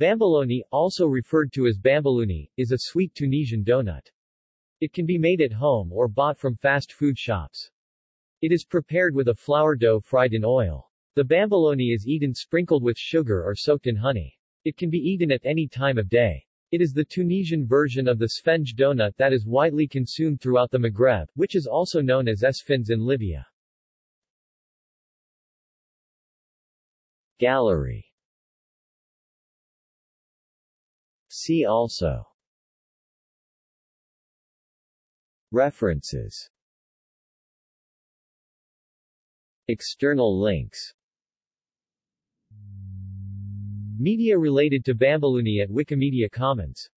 Bamboloni, also referred to as bamboluni, is a sweet Tunisian donut. It can be made at home or bought from fast food shops. It is prepared with a flour dough fried in oil. The bamboloni is eaten sprinkled with sugar or soaked in honey. It can be eaten at any time of day. It is the Tunisian version of the sfenj donut that is widely consumed throughout the Maghreb, which is also known as esfins in Libya. Gallery See also. References. External links. Media related to Bamboloni at Wikimedia Commons